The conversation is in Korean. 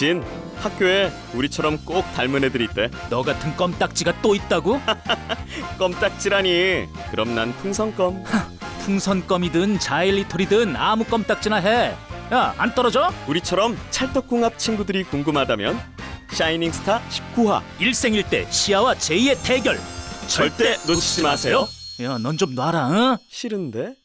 진, 학교에 우리처럼 꼭 닮은 애들 있대. 너 같은 껌딱지가 또 있다고? 껌딱지라니. 그럼 난 풍선껌. 풍선껌이든 자일리톨이든 아무 껌딱지나 해. 야, 안 떨어져? 우리처럼 찰떡궁합 친구들이 궁금하다면 샤이닝스타 19화 일생일대 시아와 제이의 대결. 절대 놓치지 마세요. 야, 넌 좀 놔라, 응? 싫은데?